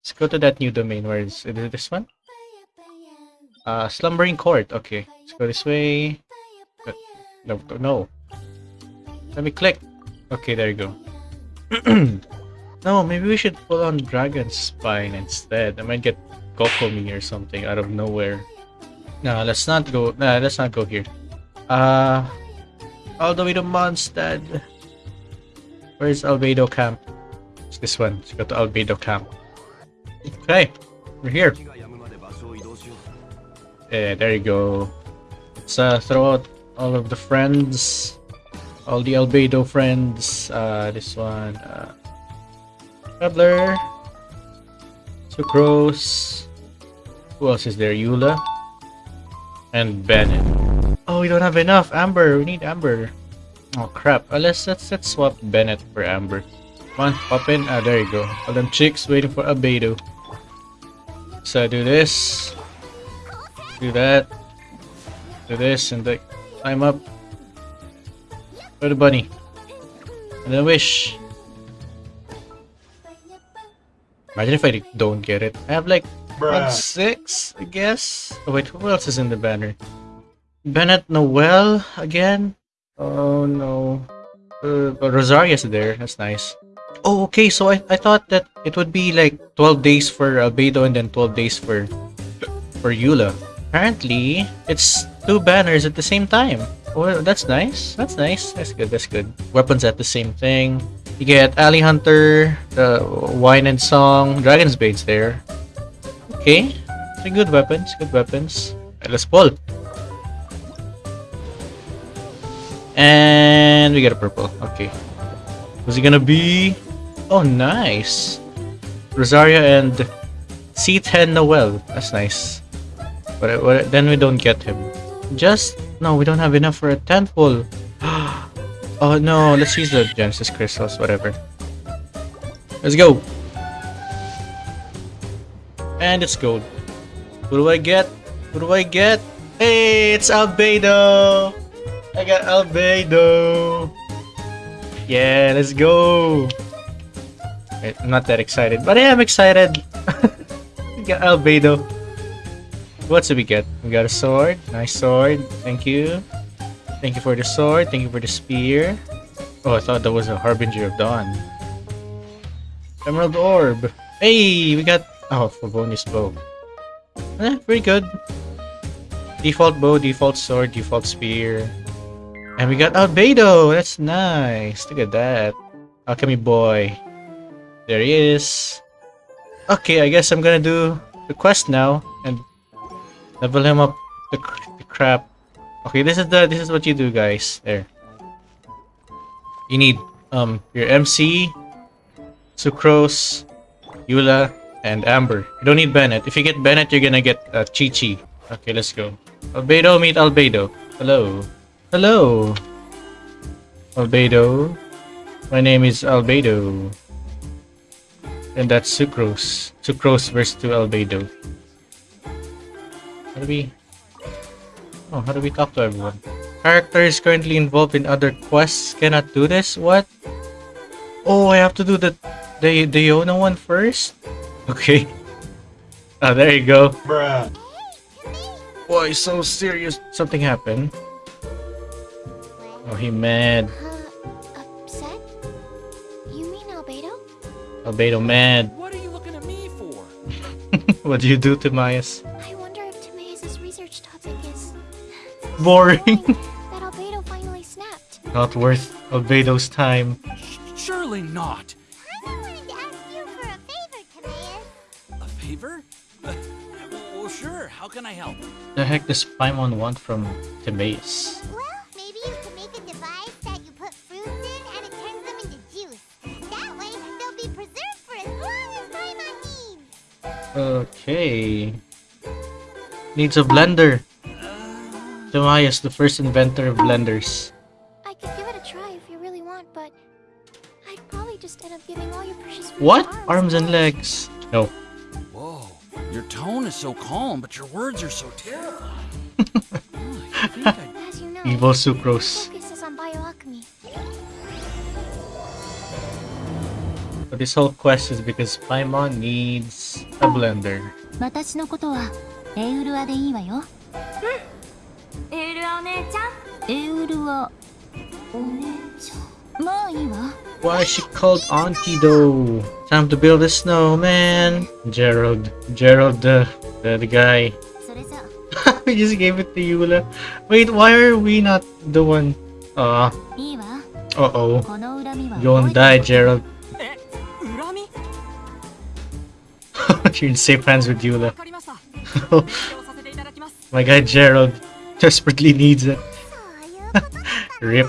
Let's go to that new domain. Where is, is it this one? Uh, Slumbering Court. Okay, let's go this way. No, no. Let me click. Okay, there you go. no, maybe we should pull on Dragon Spine instead. I might get Kokomi or something out of nowhere. No, let's not go. Nah, let's not go here. Uh, all the way to. Where's Albedo Camp? It's this one. Let's go to Albedo Camp. Okay, we're here. Yeah, there you go. Let's uh, throw out all of the friends. All the Albedo friends. Uh, this one. Uh, Pebbler. Sucrose. Who else is there? Eula. And Bennett. Oh, we don't have enough. Amber. We need Amber. Oh, crap. Uh, let's, let's, let's swap Bennett for Amber. Come on, pop in. Ah, there you go. All them chicks waiting for Albedo. So I do this. Do that. Do this and like climb up. For the bunny. And then wish. Imagine if I don't get it. I have like one six, I guess. Oh wait, who else is in the banner? Bennett Noel again? Oh no. Uh, Rosaria's there. That's nice. Oh, okay. So I, I thought that it would be like 12 days for uh, Albedo and then 12 days for for Eula. Apparently, it's two banners at the same time. Well, that's nice. That's nice. That's good. That's good. Weapons at the same thing. You get Alley Hunter, the Wine and Song, Dragon's Bane's there. Okay. They're good weapons. Good weapons. Right, let's pull. And we get a purple. Okay. Who's it gonna be? Oh, nice. Rosaria and C10 Noel. That's nice. But, but then we don't get him. Just no, we don't have enough for a tenfold. oh no, let's use the Genesis crystals, whatever. Let's go. And it's gold. What do I get? What do I get? Hey, it's Albedo! I got Albedo! Yeah, let's go! I'm not that excited, but I am excited! I got Albedo. What did we get? We got a sword. Nice sword. Thank you. Thank you for the sword. Thank you for the spear. Oh, I thought that was a Harbinger of Dawn. Emerald Orb. Hey, we got... Oh, for bonus bow. Eh, pretty good. Default bow, default sword, default spear. And we got Albedo! That's nice. Look at that. Alchemy boy. There he is. Okay, I guess I'm gonna do the quest now. And Level him up the, the crap. Okay, this is the this is what you do, guys. There. You need um your MC, Sucrose, Eula, and Amber. You don't need Bennett. If you get Bennett, you're gonna get uh, Qiqi. Okay, let's go. Albedo meet Albedo. Hello. Hello. Albedo. My name is Albedo. And that's Sucrose. Sucrose versus to Albedo. How do we... Oh, how do we talk to everyone? Characters currently involved in other quests cannot do this? What? Oh, I have to do the the the Yona one first? Okay. Oh, there you go. Bruh. Boy, so serious. Something happened. Oh, he mad. Albedo mad. What are you looking at me for? what do you do, Timaeus? I wonder if Timaeus' research topic is Boring. that Albedo finally snapped. Not worth Albedo's time. Surely not. I wanted to ask you for a favor, Timaeus. A favor? Uh, well, sure. How can I help? The heck does Paimon want from Timaeus? Okay. Needs a blender. Timaeus, the first inventor of blenders. I could give it a try if you really want, but I'd probably just end up giving all your precious What? to Arms and legs. No. Whoa. Your tone is so calm, but your words are so terrifying. Oh, I think I As you know, Evil my sucrose. But this whole quest is because Paimon needs a blender. Why is she called auntie though? Time to build a snowman. Gerald, Gerald, uh, the the, the guy. we just gave it to Eula. Wait, why are we not the one? Uh. Uh oh. Don't die, Gerald. He'd stay friends with you. My guy Gerald desperately needs it. Rip.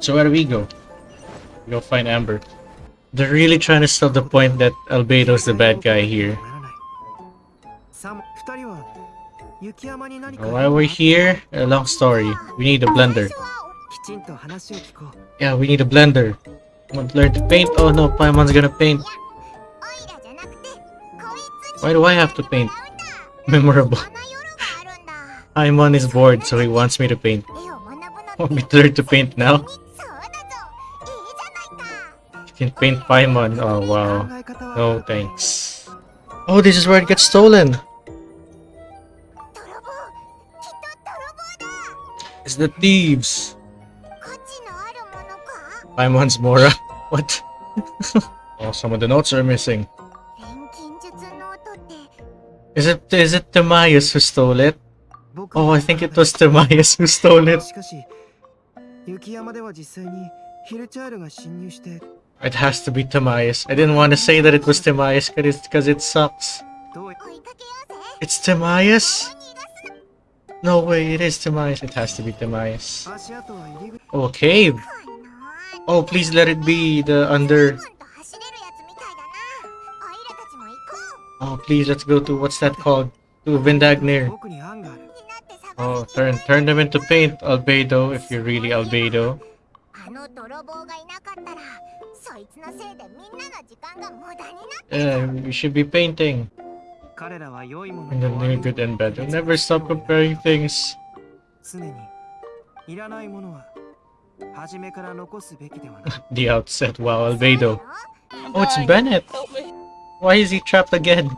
So where do we go? Go find Amber. They're really trying to stop the point that Albedo's the bad guy here. Why we're here? A long story. We need a blender. Yeah, we need a blender. Want to learn to paint? Oh no, Paimon's gonna paint. Why do I have to paint? Memorable. Paimon is bored, so he wants me to paint. Want me to paint now? You can paint Paimon. Oh, wow. No, thanks. Oh, this is where it gets stolen! It's the thieves! Paimon's Mora. what? oh, some of the notes are missing. Is it is it Timaeus who stole it? Oh, I think it was Timaeus who stole it. It has to be Timaeus. I didn't want to say that it was Timaeus because it, sucks. It's Timaeus? No way, it is Timaeus. It has to be Timaeus. Okay. Oh, please let it be the under Oh, please, let's go to, what's that called? To Vindagnyr. Oh, oh, turn, turn them into paint, Albedo, if you're really Albedo. Yeah, we should be painting. And then doing good and bad. Never stop comparing things. the outset, wow, Albedo. Oh, it's Bennett! Why is he trapped again?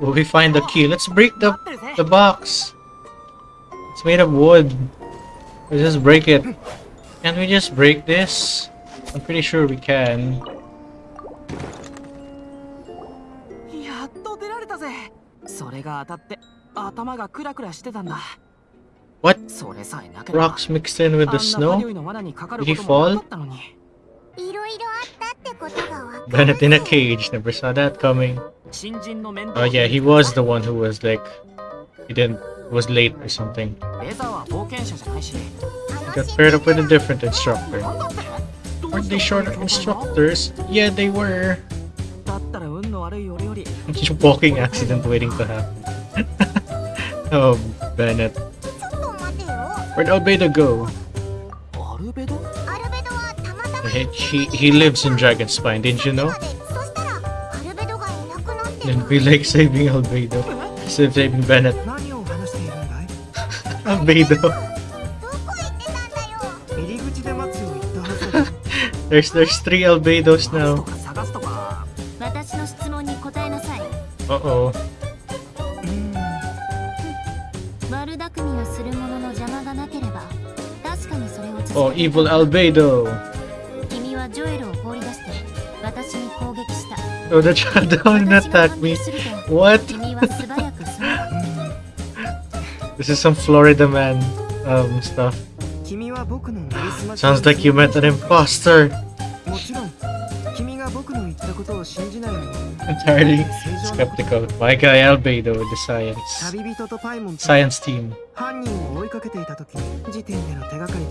Will we find the key? Let's break the, the box. It's made of wood. Let's just break it. Can we just break this? I'm pretty sure we can. What? Rocks mixed in with the snow? Did he fall? Bennett in a cage, never saw that coming. Oh yeah, he was the one who was like, he didn't, was late or something. He got paired up with a different instructor. Weren't they short instructors? Yeah, they were. Just walking accident waiting to happen. oh, Bennett. Where'd Albedo go? He, he, lives in Dragonspine, didn't you know? It'd be like saving Albedo. Instead of saving Bennett. Albedo. there's there's three Albedos now. Uh-oh. Oh, evil Albedo! Oh, the child don't attack me. What? this is some Florida man uh, um, stuff. Sounds like you met an imposter. Entirely skeptical. My guy Albedo with the science science team.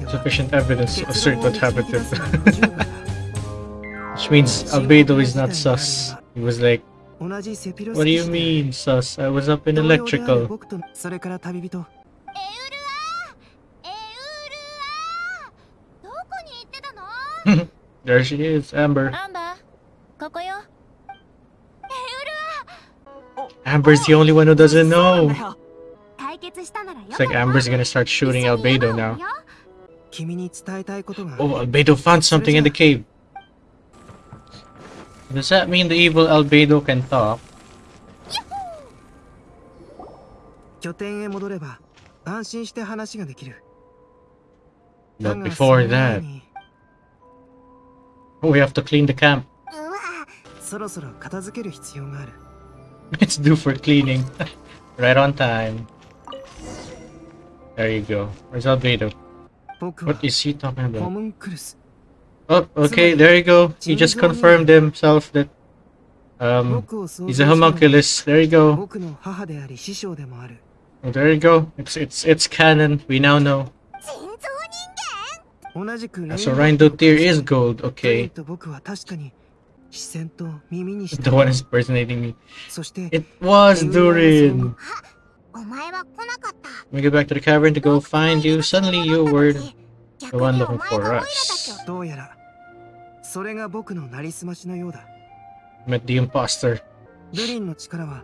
Sufficient evidence to assert what happened to. Which means Albedo is not sus. He was like, What do you mean sus? I was up in electrical. there she is, Amber. Amber's the only one who doesn't know. It's like Amber's gonna start shooting Albedo now. Oh, Albedo found something in the cave. Does that mean the evil Albedo can talk? 拠点へ戻れば安心して話ができる But だが before その前 that, に oh, we have to clean the camp. うわそろそろ片付ける必要がある It's due for cleaning. right on time. There you go. Where's Albedo? 僕は What is he talking ホ about? Oh, okay, there you go. He just confirmed himself that um, he's a homunculus. There you go. Oh, there you go. It's it's it's canon. We now know. So Rindo Dotir is gold. Okay. The one is impersonating me. It was Durin. We go back to the cavern to go find you. Suddenly you were the one looking for us. それが僕のなりすましのようだ Met the imposter. ルリンの力は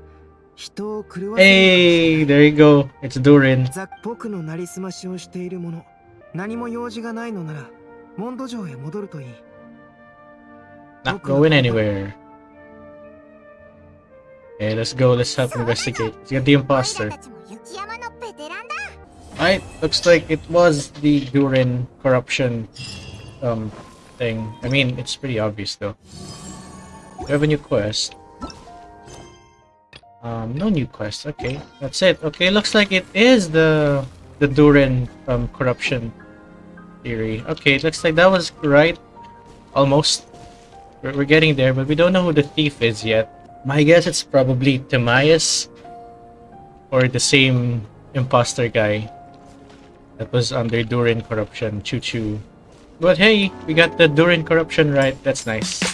人を狂わせる Hey, there you go. It's Durin. ザ僕のなりすましをしている者何も用事がないのならモンド城へ戻るといい Not going anywhere. Okay, let's go. Let's help investigate. Let's get the imposter. Alright, looks like it was the Durin corruption um thing. I mean, it's pretty obvious though. New quest. Um, no new quest. Okay, that's it. Okay, looks like it is the the Durin um corruption theory. Okay, looks like that was right. Almost. We're, we're getting there, but we don't know who the thief is yet. My guess it's probably Timaeus or the same imposter guy that was under Durin corruption. Choo choo. But hey, we got the Durin corruption right. That's nice.